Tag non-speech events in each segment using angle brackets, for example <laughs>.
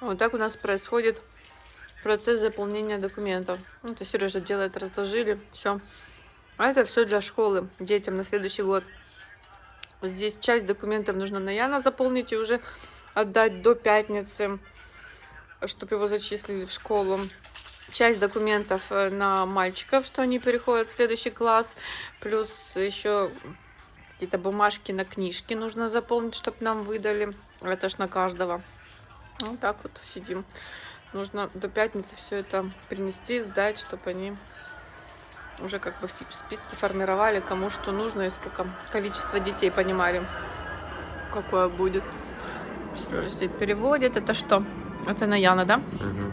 Вот так у нас происходит процесс заполнения документов. Ну, это Сережа делает, разложили, все. А это все для школы, детям на следующий год. Здесь часть документов нужно на Яна заполнить и уже отдать до пятницы, чтобы его зачислили в школу. Часть документов э, на мальчиков, что они переходят в следующий класс. Плюс еще какие-то бумажки на книжки нужно заполнить, чтобы нам выдали. Это ж на каждого. Вот так вот сидим. Нужно до пятницы все это принести, сдать, чтобы они уже как бы списки формировали, кому что нужно и сколько количество детей понимали, какое будет. Сережа стоит, переводит. Это что? Это на Яна, да? Угу.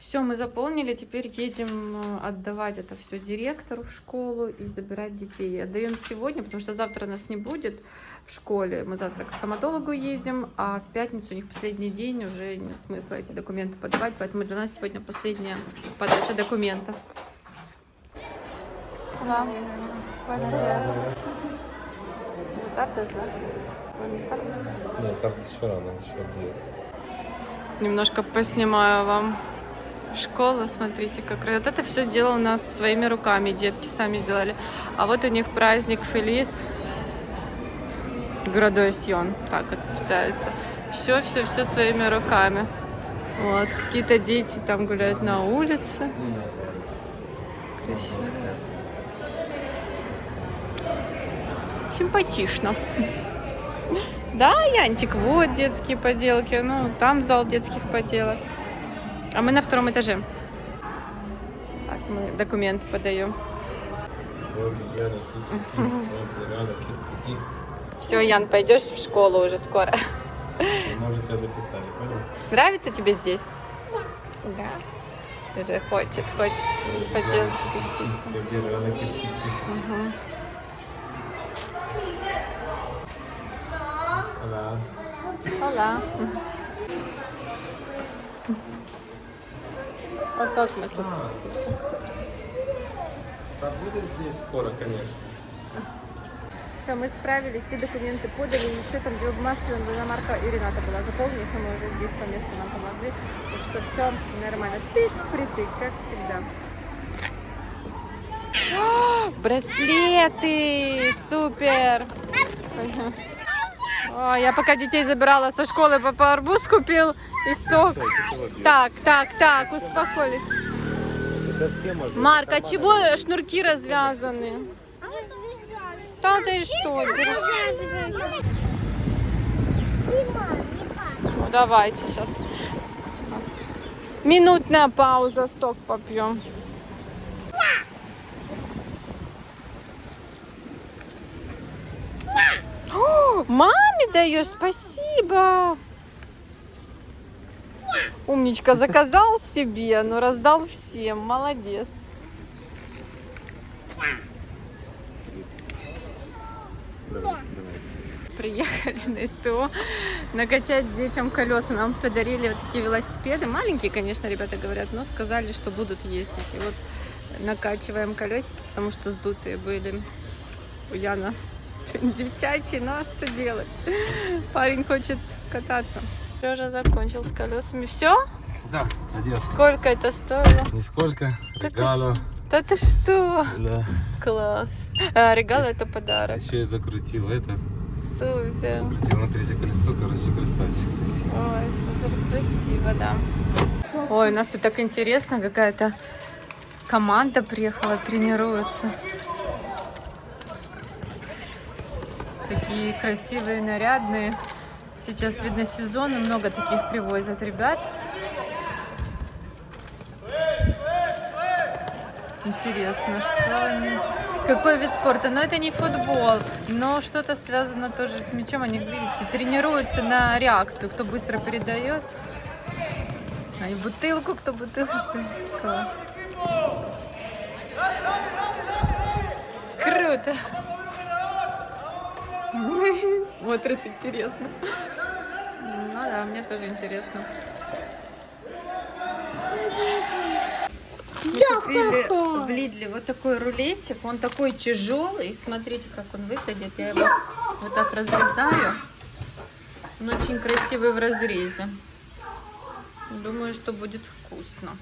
Все, мы заполнили, теперь едем э, отдавать это все директору в школу и забирать детей. Отдаем сегодня, потому что завтра нас не будет в школе. Мы завтра к стоматологу едем, а в пятницу у них последний день, уже нет смысла эти документы подавать, поэтому для нас сегодня последняя подача документов. Hola, buenos días. Buenas tardes, да? Buenas tardes. Нет, карта еще рано, еще здесь. Немножко поснимаю вам школу, смотрите, как вот это все делал у нас своими руками, детки сами делали. А вот у них праздник Фелис Градуасьон, так это читается. Все, все, все своими руками. Вот, какие-то дети там гуляют на улице. Красиво. Симпатично. <laughs> Да, Янчик, вот детские поделки. Ну, там зал детских поделок. А мы на втором этаже. Так, мы документы подаем. Все, Ян, пойдешь в школу уже скоро. Может, тебя записали, понял? Нравится тебе здесь? Да. Да. Уже хочет, хочет поделать. Угу. Да. Ола. Вот так мы тут. Да будет здесь скоро, конечно. Все, мы справились, все документы подали. Еще там две бумажки, на Марка и Рената была заполнена, но мы уже здесь по месту нам помогли. Так что все нормально. Тык притык, как всегда. О, браслеты! Супер! <laughs> О, я пока детей забирала со школы, папа арбуз купил и сок. Так, так, так, успокоились. Марк, а чего шнурки развязаны? Да ты что? Ну, давайте сейчас. Минутная пауза, сок попьем. О, маме даешь, спасибо. Умничка, заказал себе, но раздал всем. Молодец. Приехали на СТО накачать детям колеса. Нам подарили вот такие велосипеды. Маленькие, конечно, ребята говорят, но сказали, что будут ездить. И вот накачиваем колесики, потому что сдутые были у <laughs> Девчачий, ну а что делать? Парень хочет кататься. Сережа закончил с колесами. Все? Да, одет. Сколько это стоило? Нисколько. Регало. Да ты что? Да. Класс. А, регал это подарок. Еще я закрутил это. Супер. Закрутил на третье колесо, короче, красавчик. Красиво. Ой, супер, спасибо, да. Ой, у нас тут так интересно, какая-то команда приехала, тренируются. Такие красивые, нарядные. Сейчас, видно, сезон, и много таких привозят ребят. Интересно, что они... Какой вид спорта? Но это не футбол, но что-то связано тоже с мячом. Они, видите, тренируются на реакцию, кто быстро передает. А и бутылку, кто бутылку. Класс. Круто. <laughs> Смотрят интересно. Ну да, мне тоже интересно. Мы купили в Лидле вот такой рулетик. Он такой тяжелый. Смотрите, как он выглядит. Я его вот так разрезаю. Он очень красивый в разрезе. Думаю, что будет вкусно.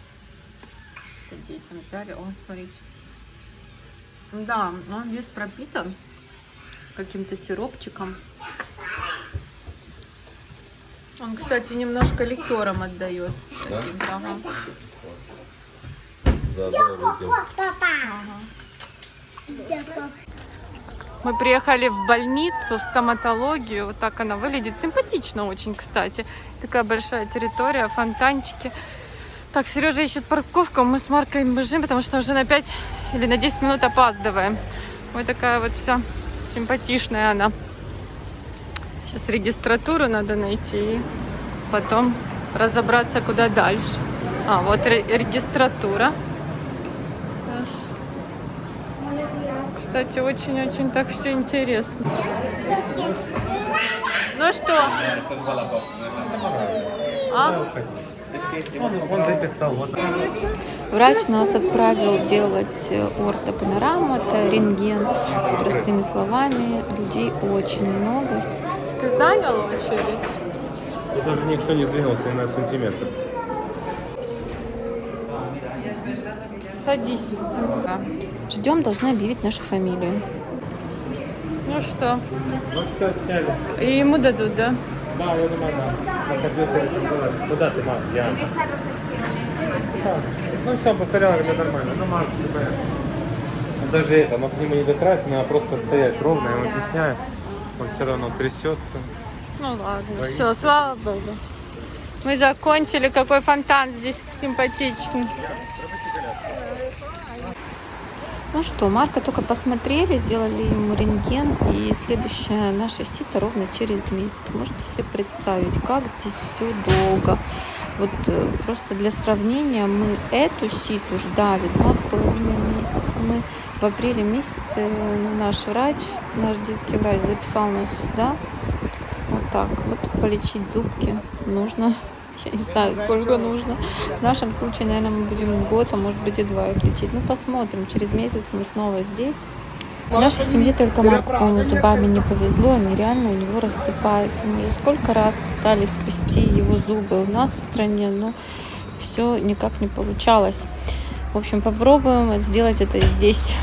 Детям взяли. О, смотрите. Да, он весь пропитан каким-то сиропчиком. Он, кстати, немножко ликером отдает. Да? Таким, ага. Мы приехали в больницу, в стоматологию. Вот так она выглядит. Симпатично очень, кстати. Такая большая территория, фонтанчики. Так, Сережа ищет парковку. Мы с Маркой бежим, потому что уже на 5 или на 10 минут опаздываем. Вот такая вот вся симпатичная она. Сейчас регистратуру надо найти. И потом разобраться, куда дальше. А, вот ре- регистратура. Кстати, очень-очень так все интересно. Ну что? А? Он. Вот. Врач нас отправил делать э, ортопанораму, это рентген. Простыми словами, людей очень много. Ты занял очередь? Даже никто не сдвинулся ни на сантиметр. Садись. Ждем, должны объявить нашу фамилию. Ну что? Ну все, сняли. И ему дадут, да? Да, я думаю, да. Там было. Куда ты, мам? Я. Ну все, повторял, это нормально. Ну, мам, все понятно. Ну, Даже это, но к нему не дотратить, надо просто стоять ровно, я ему объясняю. Он все равно трясется. Ну ладно, Боится. все, слава богу. Мы закончили. Какой фонтан здесь симпатичный. Ну что, Марка только посмотрели, сделали ему рентген, и следующая наша сито ровно через месяц. Можете себе представить, как здесь все долго. Вот э, просто для сравнения, мы эту ситу ждали два с половиной месяца. Мы в апреле месяце э, наш врач, наш детский врач записал нас сюда. Вот так. Вот полечить зубки нужно. Я не знаю, сколько нужно. В нашем случае, наверное, мы будем год, а может быть и два их лечить. Ну, посмотрим. Через месяц мы снова здесь. В нашей семье только Марку, зубами не повезло, они реально у него рассыпаются. Мы уже сколько раз пытались спасти его зубы у нас в стране, но все никак не получалось. В общем, попробуем сделать это здесь.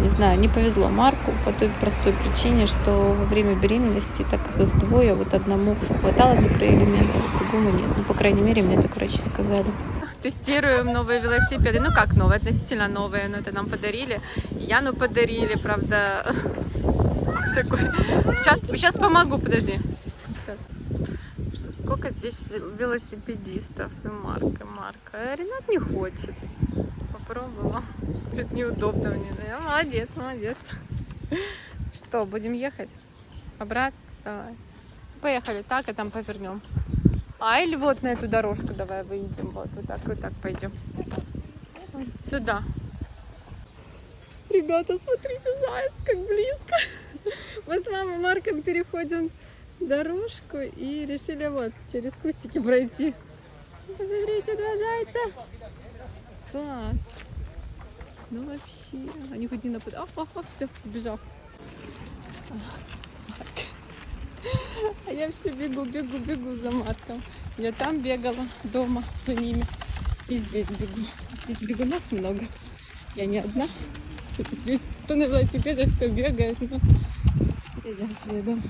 Не знаю, не повезло Марку по той простой причине, что во время беременности, так как их двое, вот одному хватало микроэлементов, а другому нет. Ну, по крайней мере, мне так врачи сказали. Тестируем новые велосипеды. Ну как новые, относительно новые, но это нам подарили. Яну подарили, правда. <laughs> Такой. Сейчас, сейчас помогу, подожди. Сейчас. Сколько здесь велосипедистов и Марка, Марка. А Ренат не хочет. Попробовала. Говорит, неудобно мне. Я молодец, молодец. Что, будем ехать? Обратно? Давай. Поехали так, и там повернем. А, или вот на эту дорожку давай выйдем. Вот, вот так, вот так пойдем. Сюда. Ребята, смотрите, заяц, как близко. Мы с мамой Марком переходим дорожку и решили вот через кустики пройти. Посмотрите, два зайца. Класс. Ну вообще, они хоть не нападают. Ах, ах, ах, все, убежал. А я все бегу, бегу, бегу за Марком. Я там бегала дома за ними. И здесь бегу. Здесь бегунов много. Я не одна. Здесь кто на велосипедах, кто бегает. Но... Я следом.